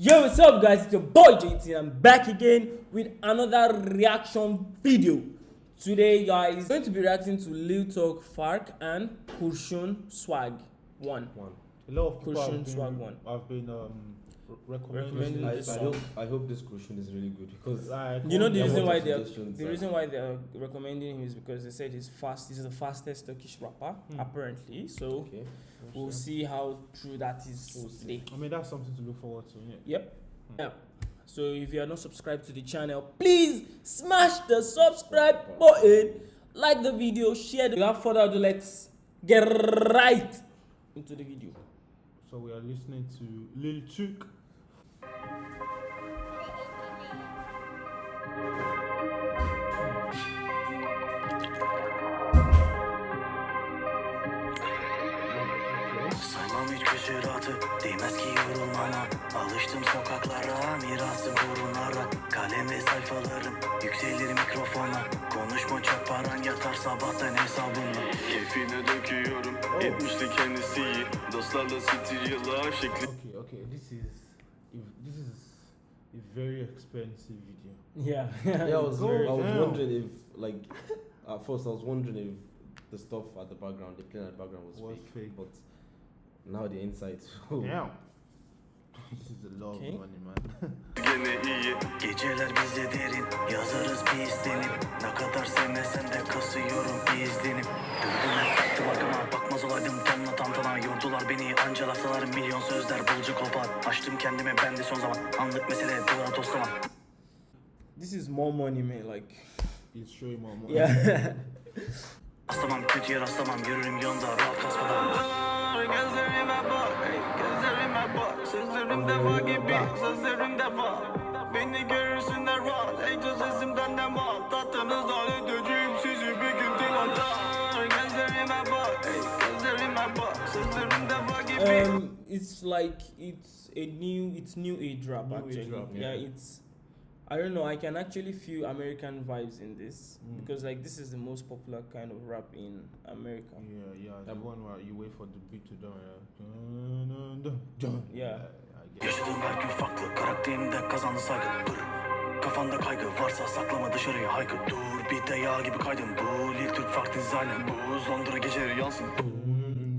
Yo, what's up, guys? It's your boy JT. I'm back again with another reaction video. Today, guys, I'm going to be reacting to Lil Talk Fark and Kurshun Swag One. one. A lot of people have been, swag one. have been um, re- recommending Recommending it. I, this I hope I hope this question is really good because Like, You know the reason why they are, the like- reason why they are recommending him is because they said he's fast. He's the fastest Turkish rapper Hmm. apparently. So okay. we'll see how true that is We'll today. I mean, that's something to look forward to. Yeah. Yep. Hmm. Yeah. So if you are not subscribed to the channel, please smash the subscribe button, like the video, share. The- Without further ado, let's get right into the video. So we are listening to Lil Chuk. Saymam hiç küsüratı Değmez ki yorulmana Alıştım sokaklara Mirasım burunlara. Kalem ve sayfalarım Yükselir mikrofona. Konuşma çok paran yatar sabahtan hesabımla Keyfine döküyorum Etmişti kendisi iyi. Dostlarla stüdyolar şekli very expensive video. Yeah. Yeah, I was Go I was down. wondering if like at first I was wondering if the stuff at the background, the playing at the background was, Was fake, fake. but now the inside. Oh. Damn. Okay. of money, man. gene iyi Geceler bize derin Yazarız bir istenim Ne kadar sevmesem de kasıyorum bir izlenim Durdum hep baktım arkama Bakmaz olaydım tonla tantana Yordular beni anca lafsalar Milyon sözler bulcu kopar Açtım kendime ben de son zaman Anlık mesele duvara toslama This is more money, man. Like, He's showing more money. yeah. Rastlamam kötüye rastlamam Yürürüm yolda rahat kasmadan Gözlerime bak Gözlerime bak Sözlerim defa gibi Sözlerim defa Beni görürsünler rahat Ey sesimden ne mal Tatlınız halledeceğim sizi bir gün dilanda Gözlerime bak Gözlerime bak Sözlerim defa gibi um, it's like it's a new, it's new age rap New age actually. rap, yeah. yeah. it's. I don't know. I can actually feel American vibes in this Mm. because like this is the most popular kind of rap in America. Yeah, yeah. The one where you wait for the beat to done. Yeah. Dun, dun, dun, dun. Yeah. I get it. Yaşadığım her gün farklı Karakterimde kazandı saygı Dur Kafanda kaygı varsa saklama dışarıya haykır Dur bir de yağ gibi kaydım Bu Lil Türk farklı dizaynı Bu Londra geceleri yansın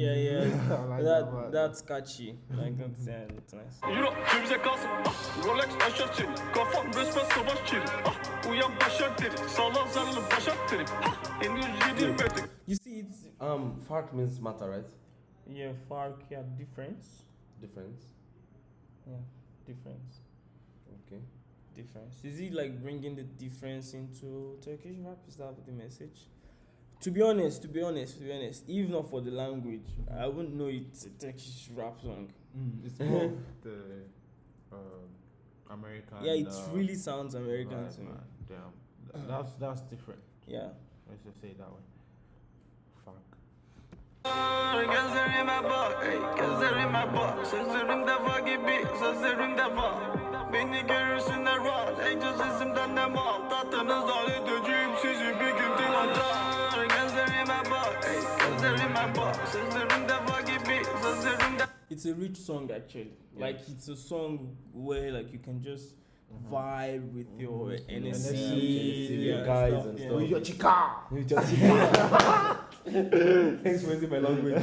Yeah, yeah. Like that that that's catchy. Like that's yeah, that's nice. Euro cebimize kalsın ah, Rolex aşağı çelik Kafam resmen savaş çelik ah, Uyan başak derim Sağlam zararlı başak derim ah, Henüz yedirmedik You see, it's Um, Fark means matter, right? yeah, Fark, yeah, difference. Difference. Yeah, difference, Okay. difference. Is he like bringing the difference into Turkish rap? Is that the message? To be honest, to be honest, to be honest, if not for the language, I wouldn't know it's a Turkish rap song. Mm, it's more the um, American. Yeah, it uh, really sounds American vibe, to me. Damn, that's that's different. Yeah. Let's just say it that way. Fuck. Gözlerime bak ey, Gözlerime bak Sözlerim defa gibi Sözlerim defa Beni görürsünler rahat Ey sesimden ne mal Tatlınız halledeceğim sizi bir gün dilanda It's a rich song actually. Like it's a song where like you can just mm-hmm. vibe with your mm-hmm. NSC, NSC, yeah, guys stuff, and yeah. stuff. your chica. You just Thanks for using my language.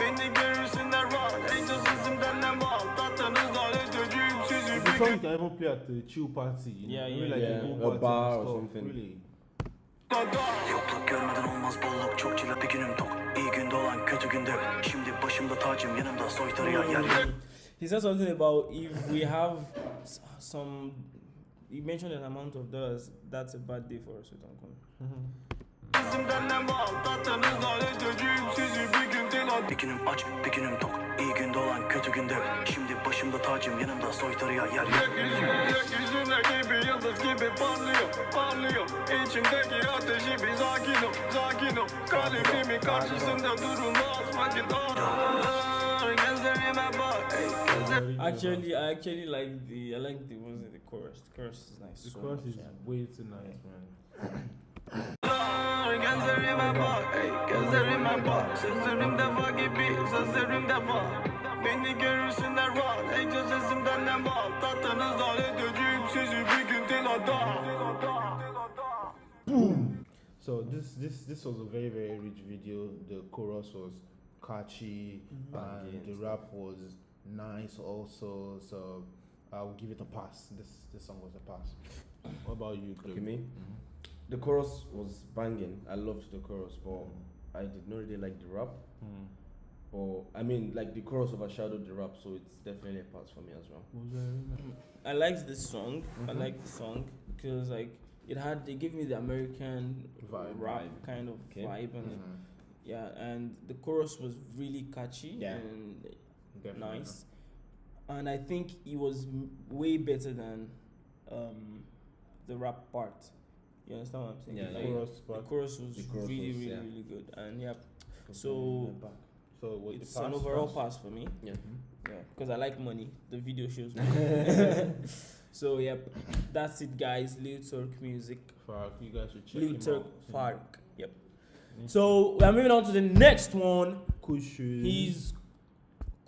Beni görürsünler rahat Ey sesimden ne mal Tatlınız halledeceğim sizi The song gün you can even play at the chill party. You know? Yeah, Maybe yeah, like yeah. a, A bar or something. Really. Yokluk görmeden olmaz bolluk Çok çile bir günüm tok İyi günde olan kötü günde. Şimdi başımda tacım yanımda soytarıya yer yok He said something about if we have some. He mentioned an amount of dollars. That's a bad day for us. We don't come. Sesimden ne mal tatlınız halledeceğim sizi bir gün dilan Bir günüm aç bir günüm tok İyi günde olan kötü günde. Şimdi başımda tacım yanımda soytarıya yer yok Gökyüzü, gökyüzüne gibi yıldız gibi parlıyor, parlıyor İçimdeki ateşi bir sakin ol, sakin ol Kalbimin karşısında durulmaz vakit Gözlerime bak Actually, I actually like the. I like the. What was it? The chorus. The chorus is nice. The so chorus much, is yeah. way too nice, man. Gözlerime bak ey gözlerime bak Sözlerim defa gibi sözlerim Beni görürsünler rahat Egzosesimden ne mal Tatlınızdan edeceğim sizi bir gün tilada So this this this was a very very rich video. The chorus was catchy and Banging. the rap was nice also. So I'll give it a pass. This this song was a pass. What about you, Chloe? Okay, me? Mhm. The chorus was banging. I loved the chorus, but I did not really like the rap. Mm. Or I mean, like the chorus overshadowed the rap, so it's definitely a pass for me as well. I liked this song. I Mhm. like the song because like it had they give me the American Vibe. rap Vibe. kind of Okay. vibe and Mhm. yeah, and the chorus was really catchy Yeah. and Definitely. nice. And I think it was m- way better than um, the rap part. You understand what I'm saying? Yeah, The. Like, chorus the chorus was The chorus really, was, really, yeah. really good. And yeah, So, So what, it's pass, an overall pass? pass for me. Yeah. Mm-hmm. Yeah, because I like money. The video shows me. so yep, that's it, guys. Lil Turk music. Fark, you guys should check Lil him Turk out. Fark. Yep. Need So we're moving on to the next one. to- Cushion. He's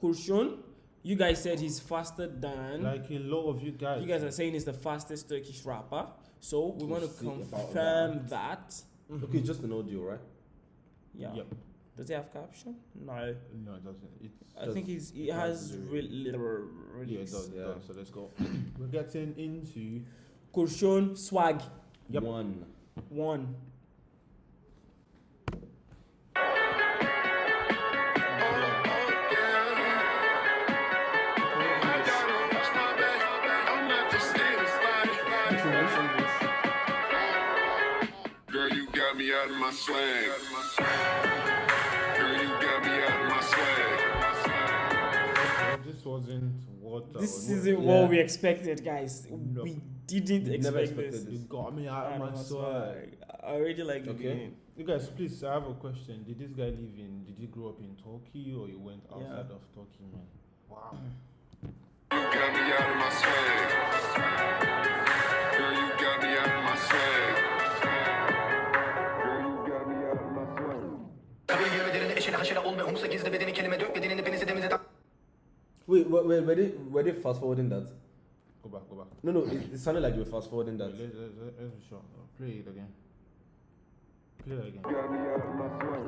Kurshun. You guys said he's faster than. like a lot of you guys. you guys are saying he's the fastest Turkish rapper. So we want to see about confirm that. Mm-hmm. Okay, just an audio, right? Yeah. Yep. Does he have caption? No. No, it doesn't. It's I Does- think he's he it has has lyric. re- yeah, it does, Yeah. does. So let's go. We're getting into Kurshun swag Yep. One. one. Me out of my swag. Girl, you got me out of my swag. this wasn't what This was- isn't Yeah. what we expected, guys. No. We didn't Never expect expected this. this. You got me out I of my know, swag. I already like the Okay. You guys, please, I have a question. Did this guy live in? Did he grow up in Turkey or he went Yeah. outside of Turkey, man? Wow. You got me out of my swag. Haşere olma Umsa gizli bedeni kelime dök bedenini denize demize tak Wait, wait, wait, were they were they fast forwarding that? Go back, go back. No, no, it, it sounded like you were fast forwarding that. Let's, let's, let's, be sure. Play it again. Play it again. Got me out of my swag.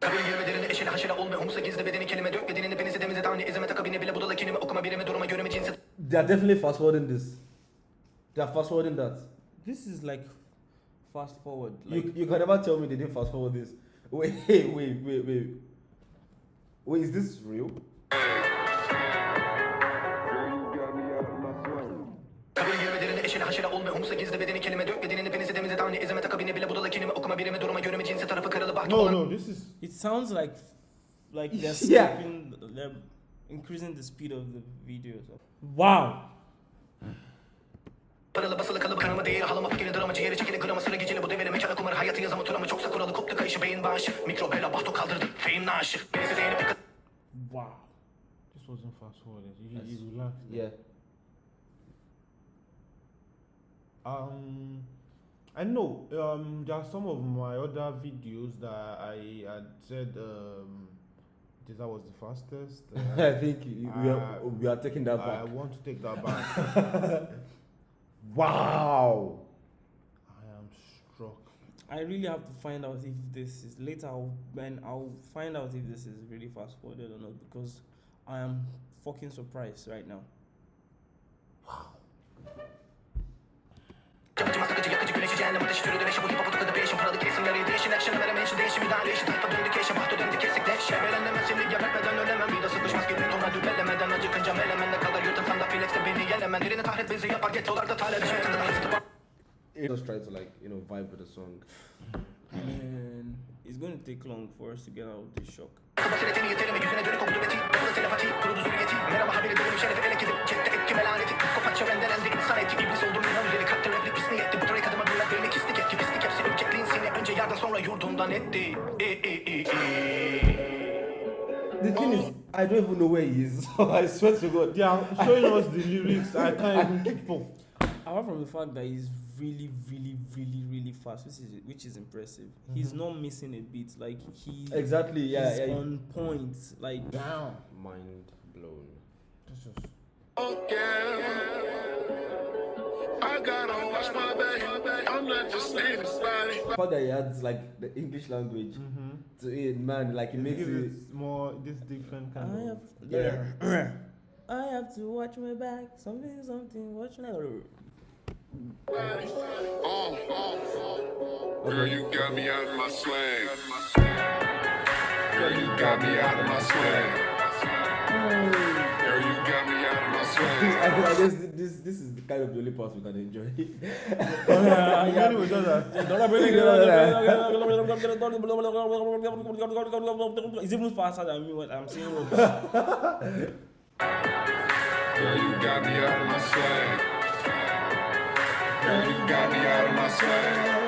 Kabul yürümelerine eşine haşere olma Umsa gizli bedeni kelime dök bedenini denize demize tane izime takabine bile budala kelime okuma birimi duruma göre mi cinsi They are definitely fast forwarding this. They are fast forwarding that. This is like fast forward. Like You, you can never tell me they didn't fast forward this. Wait, wait, wait, wait. Wait, is this real? Kabul eşine haşere olma Umsa gizli bedeni kelime dök bedenini denize demize tane izime takabine bile budala kelime okuma birimi duruma göre mi cinsi tarafı kırılı bahtı No, olan no, this is. it sounds like like they're Yeah. skipping, they're increasing the speed of the video. So. Wow. Paralı basılı kalıbı kanımı değil halama fikri dramı ciğeri çekili gramı sıra geceli bu develi mekana kumar hayatı yazımı turamı çoksa kuralı koptu kayışı beyin bağışı mikrobela bahto kaldırdı feyim naaşı değinip yıkıldı Wow. This wasn't fast forwarded. You, Yes. you relaxed. Yeah. Um, I know. Um, there are some of my other videos that I had said um, this was the fastest. I Uh, think you- we are, Uh, we are taking that back. I back. want to take that back. Wow. I really have to find out if this is later. I'll, when I'll find out if this is really fast forwarded or not because I am fucking surprised right now. Yapıcı masakacı yakıcı güneşi cehennem ateşi türü dönüşü bu hip hop tıkadı değişim paralı kesimleri değişin action'ı vereme işi değişim müdahale işi tayfa döndü keşim bahtı döndü kesik deşe Belenlemez şimdi gebertmeden ölemem bir de sıkışmaz gibi tonla dübelemeden acıkınca melemen ne kadar yırtınsam da filekste beni yenemen Birini tahret bizi yapar gettolarda talep işe tıkıdı hıftı Just try to like you know vibe with the song. And it's going to take long for us to get out of this shock. Basiretini yeterimi yüzüne dönük oktu beti Yapılı telepati kurudu zürriyeti Merhaba haberi dönüm şerefi ele gidip Cette etki melaneti Psikopat çevrendelendi insan eti İblis oldum inan üzeri kalpte replik pisni yetti Bu trek adıma biraz belli kislik etki pislik hepsi ürkekliğin seni Önce yerden sonra yurdundan etti The thing is, I don't even know where he is. I swear to God. They are showing us the lyrics. I can't even keep up. Apart from the fact that he's really, really, really, really fast, which is which is impressive. He's mm-hmm. not missing a beat. Like he Exactly. Yeah. he's yeah. on point. Like Down. Mind blown. This is I gotta watch my back. I'm not just leaving body. The fact that he adds like the English language mm-hmm. to it, man, like it makes it. it more this different I kind have, of yeah. I have to watch my back. Something, something. Watch my. Oh, oh, oh. Girl, you got me out of my slang. Girl, you got me out of my slang. Girl, you got me out of my I slang. guess this this is the kind of the only part we can enjoy. That. It's even faster than me when I'm saying. Girl, you got me out of my slang. Girl, you got me out of my slang.